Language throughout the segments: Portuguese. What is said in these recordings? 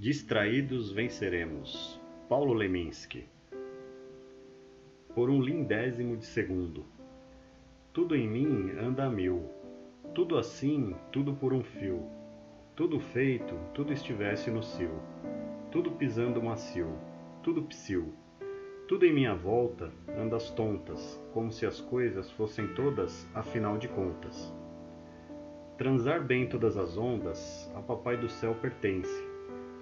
Distraídos venceremos. Paulo Leminski. Por um lindésimo de segundo. Tudo em mim anda a mil. Tudo assim, tudo por um fio. Tudo feito, tudo estivesse no cio. Tudo pisando macio. Tudo psil. Tudo em minha volta anda às tontas, como se as coisas fossem todas, afinal de contas. Transar bem todas as ondas, a Papai do Céu pertence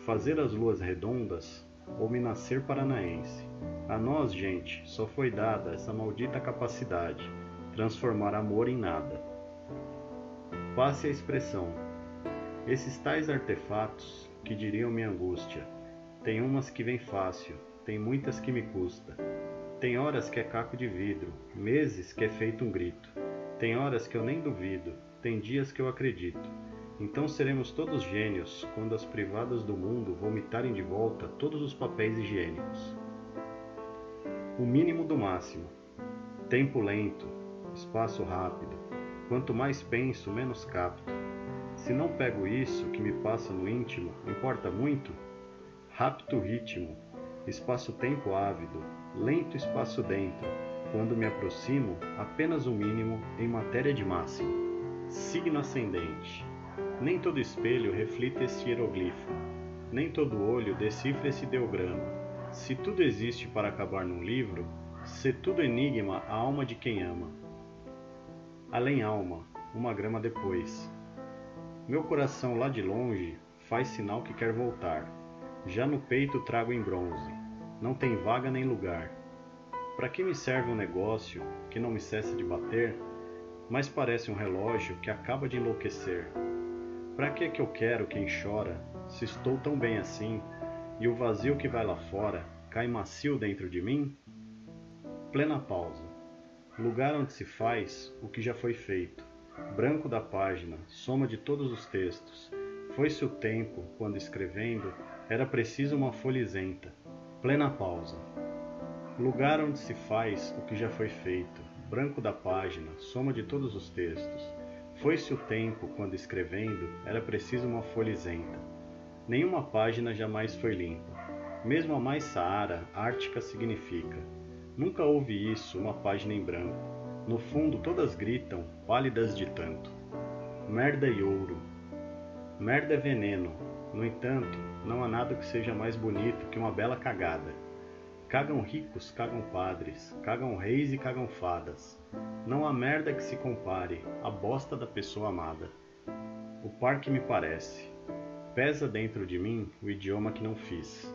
fazer as luas redondas ou me nascer paranaense. A nós, gente, só foi dada essa maldita capacidade, transformar amor em nada. Passe a expressão. Esses tais artefatos, que diriam minha angústia, tem umas que vem fácil, tem muitas que me custa. Tem horas que é caco de vidro, meses que é feito um grito. Tem horas que eu nem duvido, tem dias que eu acredito. Então seremos todos gênios quando as privadas do mundo vomitarem de volta todos os papéis higiênicos. O mínimo do máximo. Tempo lento, espaço rápido. Quanto mais penso, menos capto. Se não pego isso que me passa no íntimo, importa muito? Rápido ritmo, espaço-tempo ávido, lento espaço dentro. Quando me aproximo, apenas o mínimo em matéria de máximo. Signo ascendente. Nem todo espelho reflita esse hieroglifo, nem todo olho decifra esse ideograma. Se tudo existe para acabar num livro, se tudo enigma a alma de quem ama. Além alma, uma grama depois. Meu coração lá de longe faz sinal que quer voltar. Já no peito trago em bronze. Não tem vaga nem lugar. Para que me serve um negócio que não me cessa de bater, mas parece um relógio que acaba de enlouquecer? Para que que eu quero quem chora, se estou tão bem assim, e o vazio que vai lá fora cai macio dentro de mim? Plena pausa. Lugar onde se faz o que já foi feito. Branco da página, soma de todos os textos. Foi-se o tempo, quando escrevendo, era preciso uma folha isenta. Plena pausa. Lugar onde se faz o que já foi feito. Branco da página, soma de todos os textos. Foi-se o tempo quando escrevendo era preciso uma folha isenta. Nenhuma página jamais foi limpa. Mesmo a mais saara, ártica significa. Nunca houve isso, uma página em branco. No fundo todas gritam, pálidas de tanto. Merda e ouro. Merda é veneno. No entanto, não há nada que seja mais bonito que uma bela cagada. Cagam ricos, cagam padres, cagam reis e cagam fadas. Não há merda que se compare à bosta da pessoa amada. O par que me parece. Pesa dentro de mim o idioma que não fiz.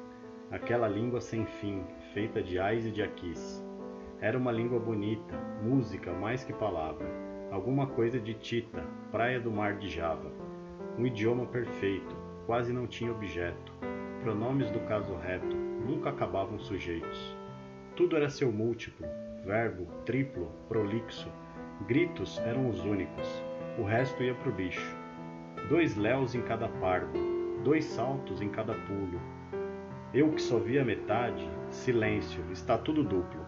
Aquela língua sem fim, feita de ais e de aquis. Era uma língua bonita, música mais que palavra. Alguma coisa de Tita, praia do mar de Java. Um idioma perfeito, quase não tinha objeto. Pronomes do caso reto, nunca acabavam sujeitos. Tudo era seu múltiplo, verbo, triplo, prolixo. Gritos eram os únicos, o resto ia pro lixo. Dois léus em cada pardo, dois saltos em cada pulo. Eu que só via metade, silêncio, está tudo duplo.